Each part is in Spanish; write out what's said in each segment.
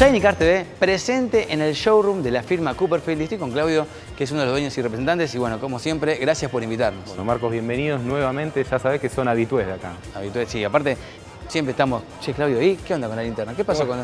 Shiny Car TV presente en el showroom de la firma Cooperfield. Estoy con Claudio, que es uno de los dueños y representantes. Y bueno, como siempre, gracias por invitarnos. Bueno, Marcos, bienvenidos nuevamente. Ya sabés que son habitués de acá. Habitué, sí. Aparte, siempre estamos, che, Claudio, ¿y qué onda con la linterna? ¿Qué pasó con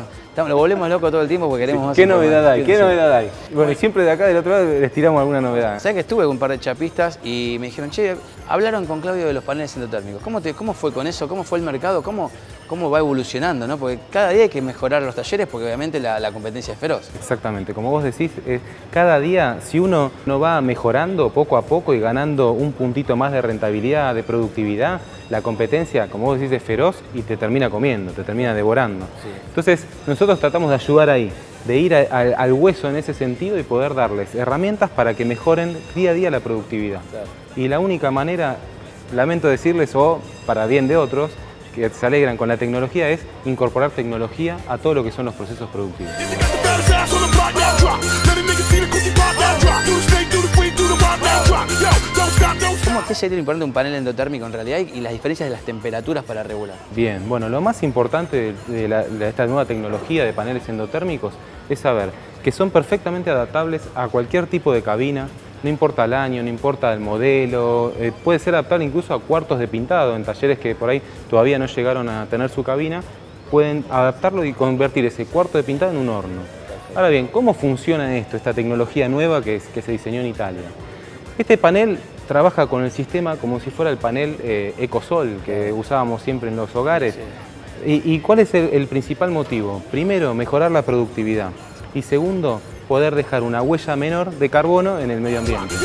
lo volvemos loco todo el tiempo porque queremos más ¿Qué novedad hay? ¿Qué Sí. novedad hay? Bueno, y siempre de acá del otro lado les tiramos alguna novedad. ¿Sabes que estuve con un par de chapistas y me dijeron, che, hablaron con Claudio de los paneles endotérmicos. ¿Cómo, te, cómo fue con eso? ¿Cómo fue el mercado? ¿Cómo, cómo va evolucionando? ¿no? Porque cada día hay que mejorar los talleres porque obviamente la, la competencia es feroz. Exactamente, como vos decís, eh, cada día si uno no va mejorando poco a poco y ganando un puntito más de rentabilidad, de productividad, la competencia, como vos decís, es feroz y te termina comiendo, te termina devorando. Sí. Entonces, nosotros tratamos de ayudar ahí, de ir a- al- al hueso en ese sentido y poder darles herramientas para que mejoren día a día la productividad. Claro. Y la única manera, lamento decirles, o para bien de otros, que se alegran con la tecnología, es incorporar tecnología a todo lo que son los procesos productivos. ¿Cómo, ¿Qué sería lo importante un panel endotérmico en realidad y las diferencias de las temperaturas para regular? Bien, bueno, lo más importante de, de la- de esta nueva tecnología de paneles endotérmicos es saber que son perfectamente adaptables a cualquier tipo de cabina, no importa el año, no importa el modelo, eh, puede ser adaptable incluso a cuartos de pintado, en talleres que por ahí todavía no llegaron a tener su cabina, pueden adaptarlo y convertir ese cuarto de pintado en un horno. Ahora bien, ¿cómo funciona esto, esta tecnología nueva que, es- que se diseñó en Italia? Este panel trabaja con el sistema como si fuera el panel eh, Ecosol que usábamos siempre en los hogares. ¿Y, y cuál es el, el principal motivo? Primero, mejorar la productividad. Y segundo, poder dejar una huella menor de carbono en el medio ambiente.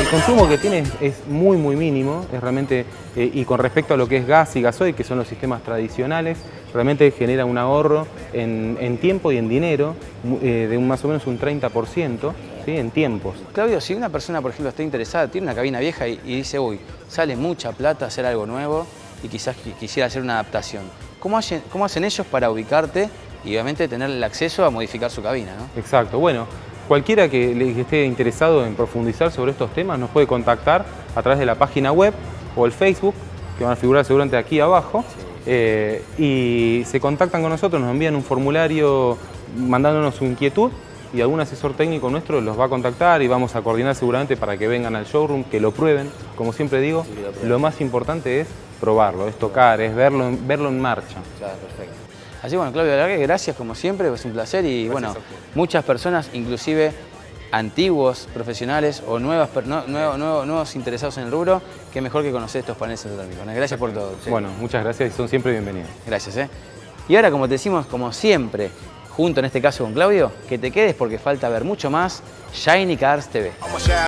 El consumo que tiene es, muy muy mínimo, es realmente, eh, y con respecto a lo que es gas y gasoil, que son los sistemas tradicionales, realmente genera un ahorro en, tiempo y en dinero eh, de un, más o menos un 30%, ¿sí? en tiempos. Claudio, si una persona, por ejemplo, está interesada, tiene una cabina vieja y, y dice, uy, sale mucha plata hacer algo nuevo y quizás qui- quisiera hacer una adaptación, ¿cómo hacen, cómo hacen ellos para ubicarte y obviamente tener el acceso a modificar su cabina? ¿no? Exacto, bueno, cualquiera que, esté interesado en profundizar sobre estos temas nos puede contactar a través de la página web o el Facebook, que van a figurar seguramente aquí abajo, eh, y se contactan con nosotros, nos envían un formulario mandándonos su inquietud y algún asesor técnico nuestro los va a contactar y vamos a coordinar seguramente para que vengan al showroom, que lo prueben. Como siempre digo, lo más importante es probarlo, es tocar, es verlo, en- verlo en marcha. Claro, perfecto. Así bueno, Claudio, la verdad que gracias como siempre, es un placer y bueno, muchas personas, inclusive antiguos profesionales o nuevas, no- nuevo- nuevo- nuevos interesados en el rubro, que mejor que conocer estos paneles endotérmicos. ¿no? Gracias por todo. sí. Bueno, muchas gracias y son siempre bienvenidos. Gracias, ¿eh? Y ahora, como te decimos, como siempre, junto en este caso con Claudio, que te quedes porque falta ver mucho más Shiny Cars TV.